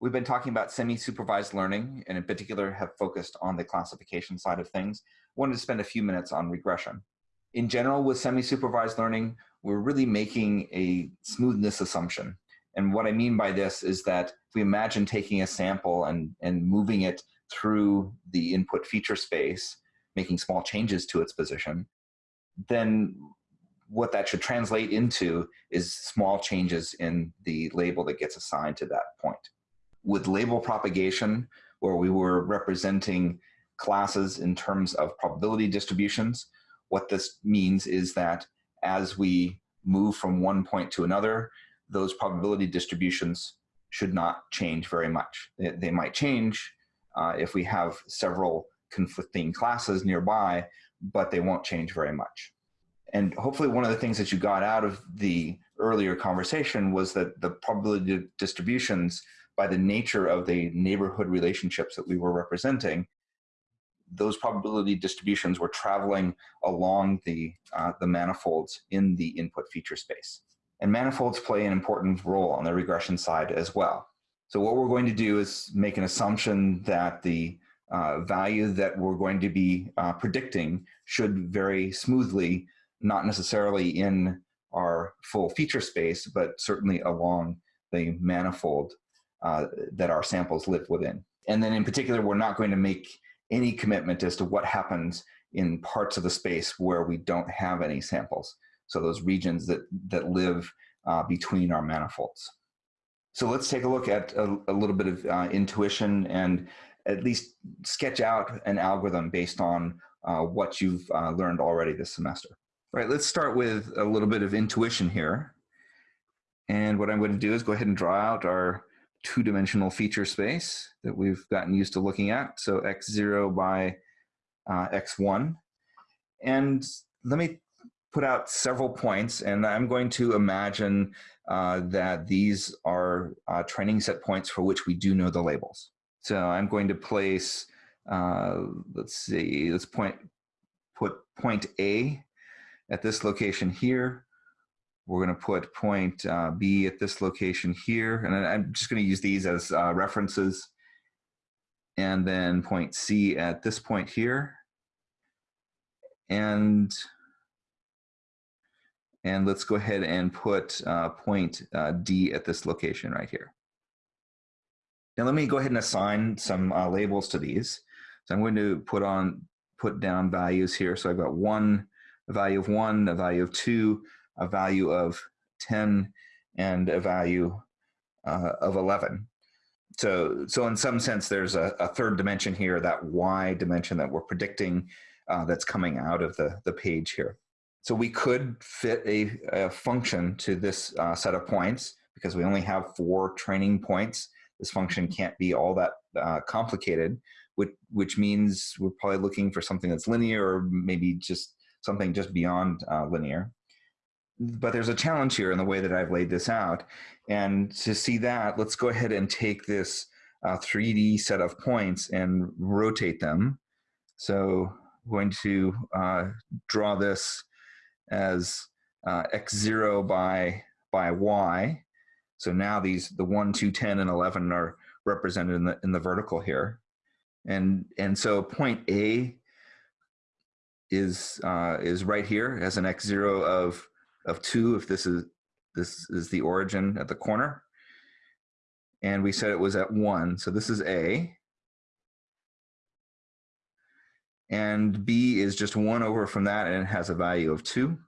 We've been talking about semi-supervised learning and in particular have focused on the classification side of things. wanted to spend a few minutes on regression. In general, with semi-supervised learning, we're really making a smoothness assumption. And what I mean by this is that if we imagine taking a sample and, and moving it through the input feature space, making small changes to its position, then what that should translate into is small changes in the label that gets assigned to that point. With label propagation, where we were representing classes in terms of probability distributions, what this means is that as we move from one point to another, those probability distributions should not change very much. They, they might change uh, if we have several conflicting classes nearby, but they won't change very much. And hopefully one of the things that you got out of the earlier conversation was that the probability distributions by the nature of the neighborhood relationships that we were representing, those probability distributions were traveling along the, uh, the manifolds in the input feature space. And manifolds play an important role on the regression side as well. So what we're going to do is make an assumption that the uh, value that we're going to be uh, predicting should vary smoothly not necessarily in our full feature space, but certainly along the manifold uh, that our samples live within. And then in particular, we're not going to make any commitment as to what happens in parts of the space where we don't have any samples. So those regions that, that live uh, between our manifolds. So let's take a look at a, a little bit of uh, intuition and at least sketch out an algorithm based on uh, what you've uh, learned already this semester. All right, let's start with a little bit of intuition here. And what I'm going to do is go ahead and draw out our two-dimensional feature space that we've gotten used to looking at. So x0 by uh, x1. And let me put out several points, and I'm going to imagine uh, that these are uh, training set points for which we do know the labels. So I'm going to place, uh, let's see, let's point, put point A at this location here. We're going to put point uh, B at this location here. And I'm just going to use these as uh, references. And then point C at this point here. And, and let's go ahead and put uh, point uh, D at this location right here. Now let me go ahead and assign some uh, labels to these. So I'm going to put on, put down values here. So I've got one, a value of 1, a value of 2, a value of 10, and a value uh, of 11. So, so in some sense, there's a, a, third dimension here, that y dimension that we're predicting uh, that's coming out of the, the page here. So we could fit a, a function to this uh, set of points because we only have four training points. This function can't be all that uh, complicated, which, which means we're probably looking for something that's linear or maybe just something just beyond uh, linear. But there's a challenge here in the way that I've laid this out. And to see that, let's go ahead and take this uh, 3D set of points and rotate them. So I'm going to uh, draw this as uh, x0 by, by y. So now these, the 1, 2, 10, and 11 are represented in the, in the vertical here. And, and so point A is uh, is right here as an x zero of of two if this is this is the origin at the corner. And we said it was at one so this is a. And b is just one over from that and it has a value of two.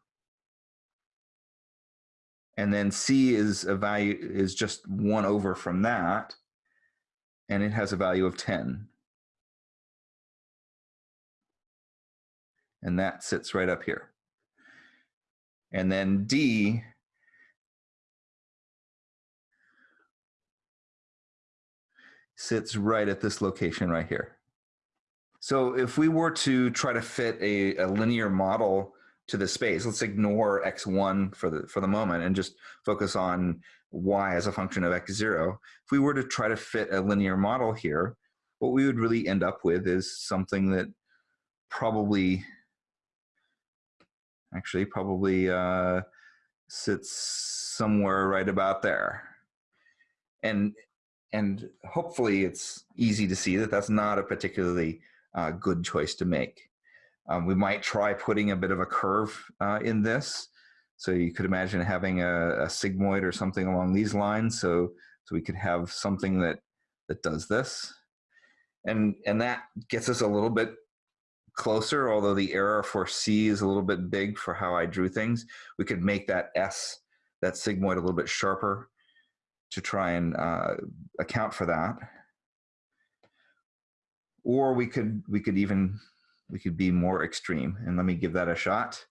And then c is a value is just one over from that and it has a value of 10 and that sits right up here. And then D sits right at this location right here. So if we were to try to fit a, a linear model to the space, let's ignore x1 for the, for the moment and just focus on y as a function of x0. If we were to try to fit a linear model here, what we would really end up with is something that probably actually probably uh, sits somewhere right about there. And and hopefully it's easy to see that that's not a particularly uh, good choice to make. Um, we might try putting a bit of a curve uh, in this. So you could imagine having a, a, sigmoid or something along these lines. So, so we could have something that, that does this. And, and that gets us a little bit closer, although the error for C is a little bit big for how I drew things. We could make that S, that sigmoid a little bit sharper to try and uh, account for that. Or we could, we could even, we could be more extreme. And let me give that a shot.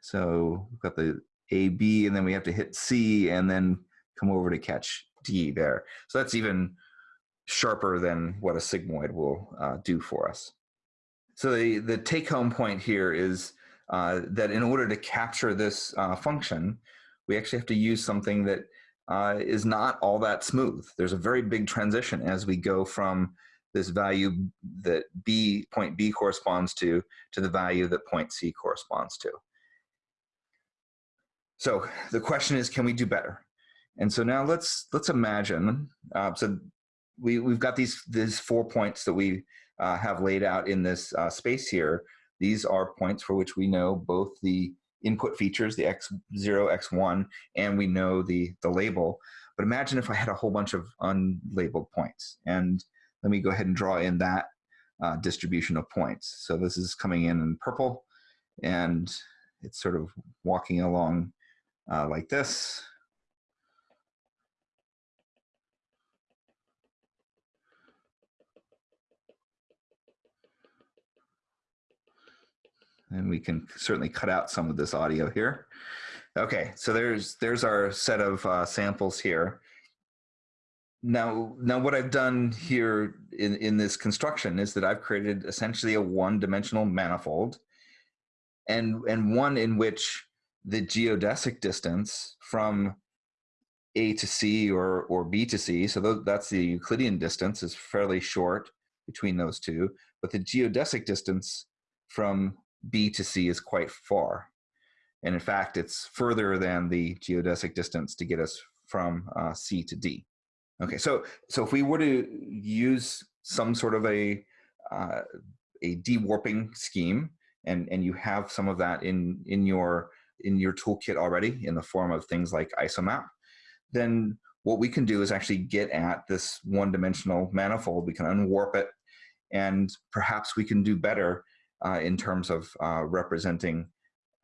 So we've got the A, B, and then we have to hit C and then come over to catch D there. So that's even sharper than what a sigmoid will uh, do for us. So the, the take home point here is uh, that in order to capture this uh, function, we actually have to use something that uh, is not all that smooth. There's a very big transition as we go from this value that B, point B corresponds to, to the value that point C corresponds to. So the question is, can we do better? And so now let's let's imagine. Uh, so we we've got these these four points that we uh, have laid out in this uh, space here. These are points for which we know both the input features, the x0, x1, and we know the, the label. But imagine if I had a whole bunch of unlabeled points. And let me go ahead and draw in that uh, distribution of points. So this is coming in in purple, and it's sort of walking along uh, like this. And we can certainly cut out some of this audio here. Okay, so there's there's our set of uh, samples here. Now, now what I've done here in, in this construction is that I've created essentially a one-dimensional manifold and, and one in which the geodesic distance from A to C or, or B to C, so that's the Euclidean distance is fairly short between those two, but the geodesic distance from B to C is quite far. And in fact, it's further than the geodesic distance to get us from uh, C to D. Okay, so so if we were to use some sort of a uh, a dewarping scheme, and and you have some of that in in your in your toolkit already in the form of things like isomap, then what we can do is actually get at this one-dimensional manifold. We can unwarp it, and perhaps we can do better uh, in terms of uh, representing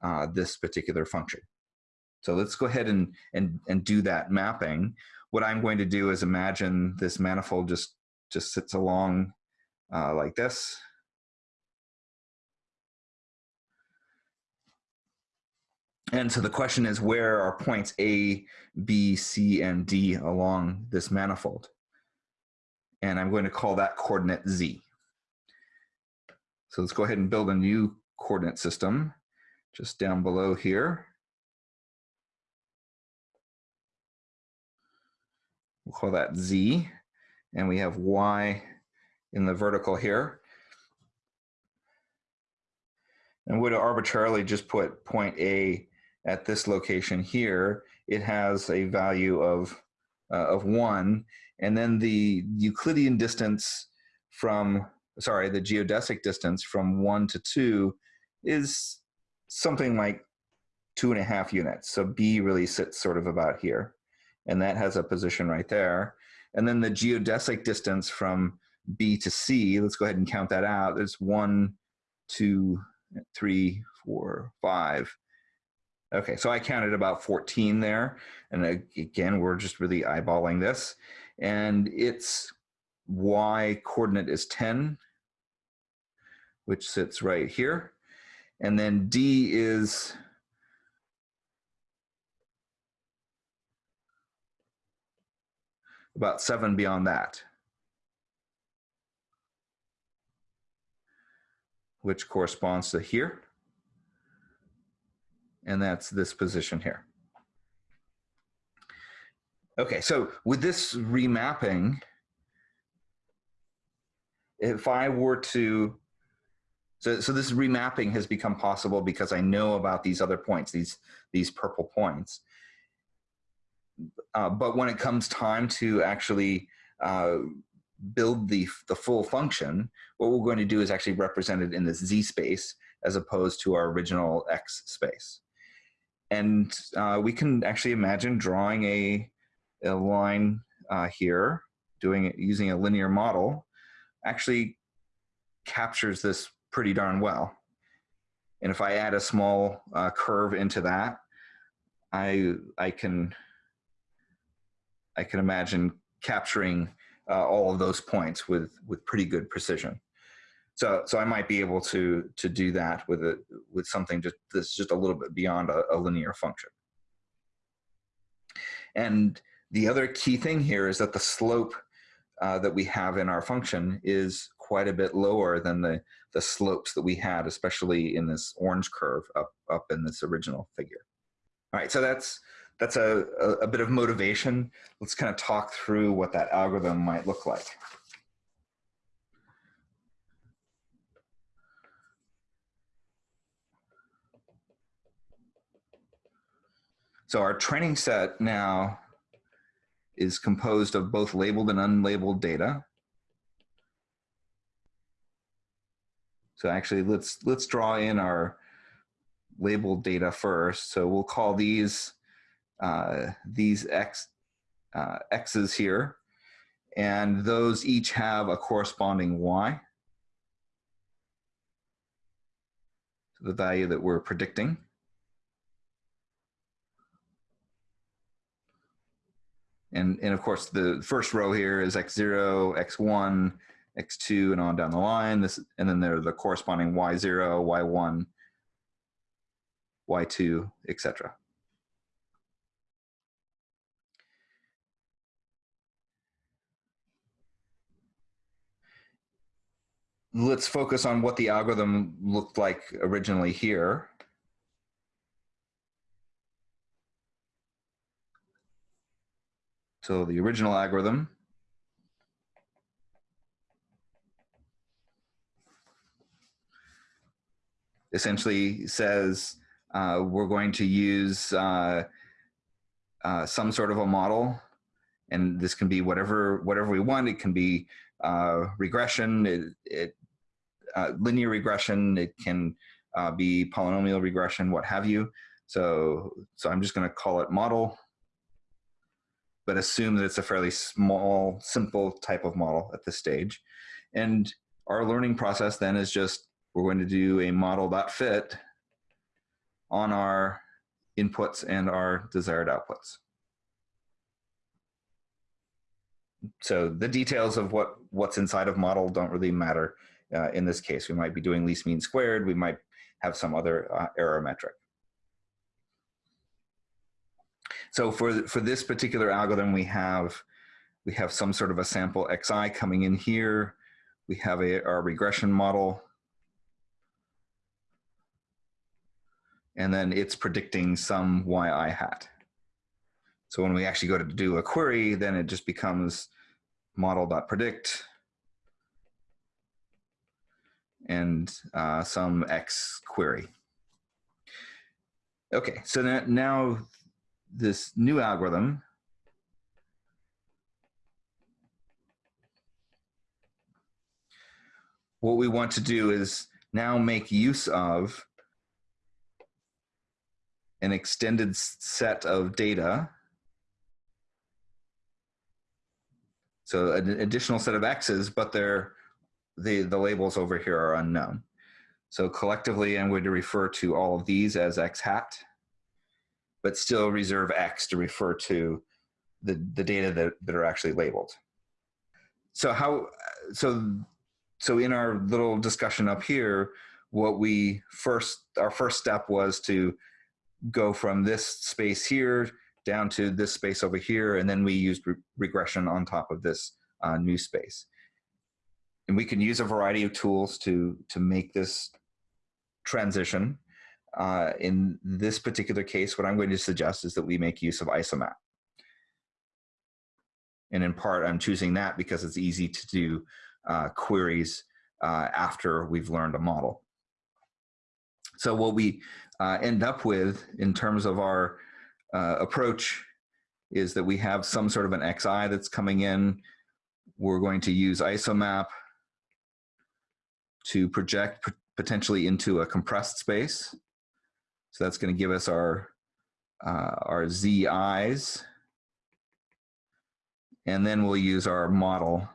uh, this particular function. So let's go ahead and, and, and do that mapping. What I'm going to do is imagine this manifold just, just sits along uh, like this. And so the question is where are points A, B, C, and D along this manifold? And I'm going to call that coordinate Z. So let's go ahead and build a new coordinate system just down below here. We'll call that Z, and we have Y in the vertical here. And would arbitrarily just put point A at this location here, it has a value of, uh, of one, and then the Euclidean distance from sorry, the geodesic distance from one to two is something like two and a half units. So B really sits sort of about here. And that has a position right there. And then the geodesic distance from B to C, let's go ahead and count that out. There's one, two, three, four, five. Okay, so I counted about 14 there. And again, we're just really eyeballing this. And its y coordinate is 10 which sits right here. And then D is about seven beyond that, which corresponds to here. And that's this position here. Okay, so with this remapping, if I were to so, so this remapping has become possible because I know about these other points, these, these purple points. uh, but when it comes time to actually uh, build the, the full function, what we're going to do is actually represent it in this z space as opposed to our original x space. And uh, we can actually imagine drawing a, a line uh, here, doing it using a linear model, actually captures this pretty darn well. And if I add a small uh, curve into that, I, I can I can imagine capturing uh, all of those points with with pretty good precision. So so I might be able to to do that with a with something just that's just a little bit beyond a, a linear function. And the other key thing here is that the slope uh, that we have in our function is quite a bit lower than the the slopes that we had, especially in this orange curve up up in this original figure. All right, so that's that's a, a, a bit of motivation. Let's kind of talk through what that algorithm might look like. So our training set now is composed of both labeled and unlabeled data. So actually let's let's draw in our labeled data first. So we'll call these uh, these x uh, x's here, and those each have a corresponding y. the value that we're predicting. And, and of course, the first row here is x0, x1, x2, and on down the line. This, and then there are the corresponding y0, y1, y2, etc. let's focus on what the algorithm looked like originally here. So the original algorithm essentially says uh, we're going to use uh, uh, some sort of a model and this can be whatever whatever we want it can be uh, regression it, it uh, linear regression, it can uh, be polynomial regression, what have you. So, so I'm just going to call it model, but assume that it's a fairly small, simple type of model at this stage. And our learning process then is just, we're going to do a model.fit on our inputs and our desired outputs. So the details of what, what's inside of model don't really matter. Uh, in this case, we might be doing least mean squared. We might have some other uh, error metric. So for, for this particular algorithm, we have, we have some sort of a sample xi coming in here. We have a, our regression model. And then it's predicting some yi hat. So when we actually go to do a query, then it just becomes model.predict and uh, some X query. Okay, so now this new algorithm what we want to do is now make use of an extended set of data. So an additional set of X's, but they're the, the labels over here are unknown. So collectively, I'm going to refer to all of these as x hat, but still reserve x to refer to the, the data that, that are actually labeled. So how, so, so in our little discussion up here, what we first, our first step was to go from this space here down to this space over here, and then we used re regression on top of this uh, new space and we can use a variety of tools to to make this transition. Uh, in this particular case, what I'm going to suggest is that we make use of ISOMAP. And in part, I'm choosing that because it's easy to do uh, queries uh, after we've learned a model. So what we uh, end up with in terms of our uh, approach is that we have some sort of an xi that's coming in. We're going to use isomap to project potentially into a compressed space. So that's going to give us our, uh, our zi's. And then we'll use our model.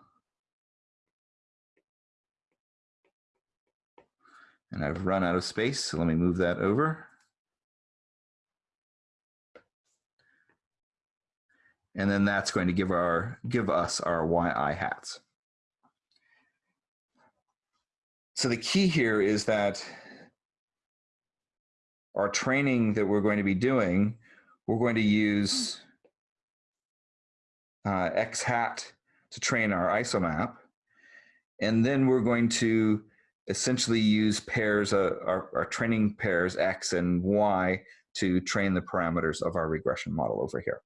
And I've run out of space, so let me move that over. And then that's going to give our give us our yi hats. So the key here is that our training that we're going to be doing, we're going to use uh, X hat to train our isomap. And then we're going to essentially use pairs, uh, our, our training pairs X and Y to train the parameters of our regression model over here.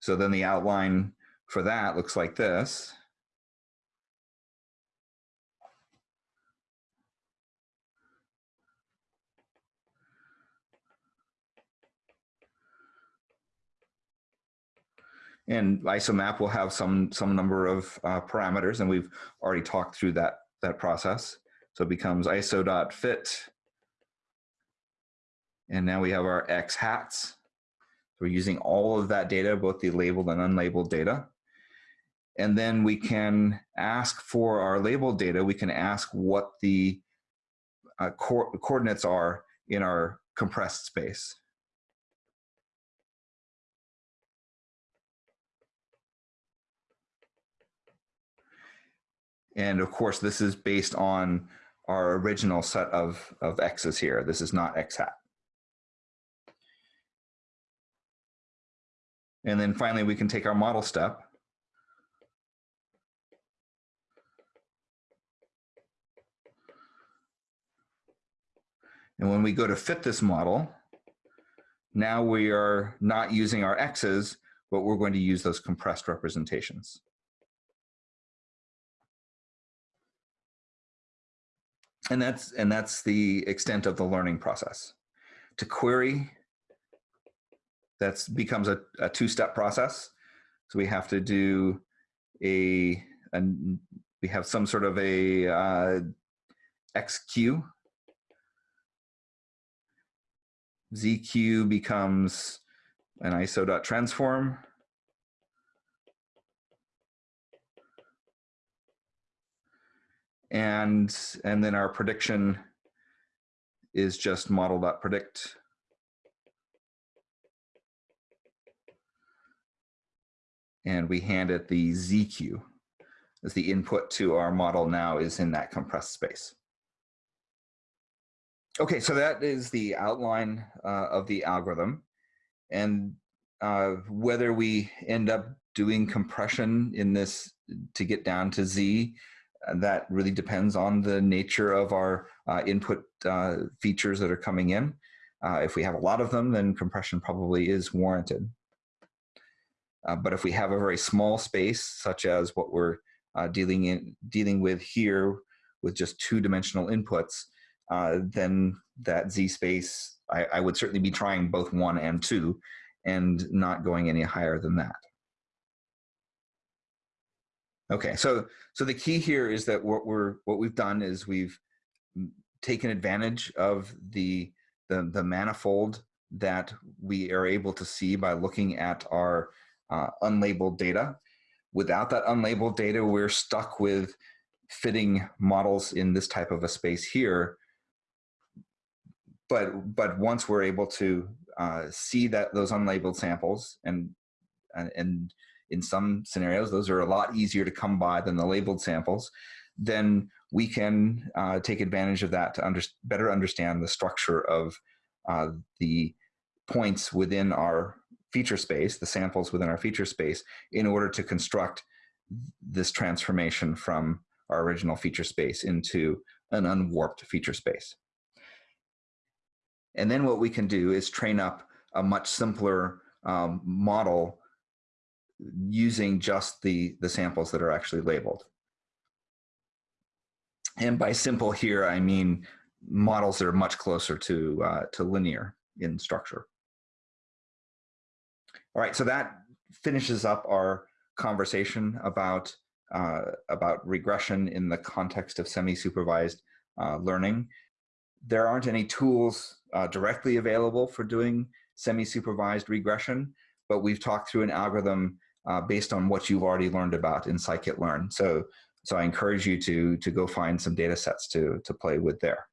So then the outline for that looks like this. And isomap will have some some number of uh, parameters, and we've already talked through that that process. So it becomes iso.fit, and now we have our x hats. We're using all of that data, both the labeled and unlabeled data. And then we can ask for our labeled data, we can ask what the uh, co coordinates are in our compressed space. And of course, this is based on our original set of, of x's here. This is not x hat. And then finally, we can take our model step. And when we go to fit this model, now we are not using our x's, but we're going to use those compressed representations. And that's, and that's the extent of the learning process. To query that becomes a, a two-step process. So we have to do a, a we have some sort of a uh, XQ. ZQ becomes an iso.transform. And, and then our prediction is just model.predict and we hand it the ZQ as the input to our model now is in that compressed space. Okay, so that is the outline uh, of the algorithm. And uh, whether we end up doing compression in this to get down to Z, that really depends on the nature of our uh, input uh, features that are coming in. Uh, if we have a lot of them, then compression probably is warranted. Uh, but if we have a very small space, such as what we're uh, dealing in dealing with here, with just two-dimensional inputs, uh, then that z space, I, I, would certainly be trying both one and two, and not going any higher than that. Okay, so so the key here is that what we're what we've done is we've taken advantage of the the, the manifold that we are able to see by looking at our uh, unlabeled data. Without that unlabeled data, we're stuck with fitting models in this type of a space here. But, but once we're able to uh, see that those unlabeled samples and, and, and in some scenarios, those are a lot easier to come by than the labeled samples, then we can uh, take advantage of that to under, better understand the structure of uh, the points within our feature space, the samples within our feature space, in order to construct this transformation from our original feature space into an unwarped feature space. And then what we can do is train up a much simpler um, model using just the, the samples that are actually labeled. And by simple here, I mean models that are much closer to, uh, to linear in structure. All right, so that finishes up our conversation about, uh, about regression in the context of semi-supervised uh, learning. There aren't any tools uh, directly available for doing semi-supervised regression, but we've talked through an algorithm uh, based on what you've already learned about in scikit-learn. So, so I encourage you to, to go find some data sets to, to play with there.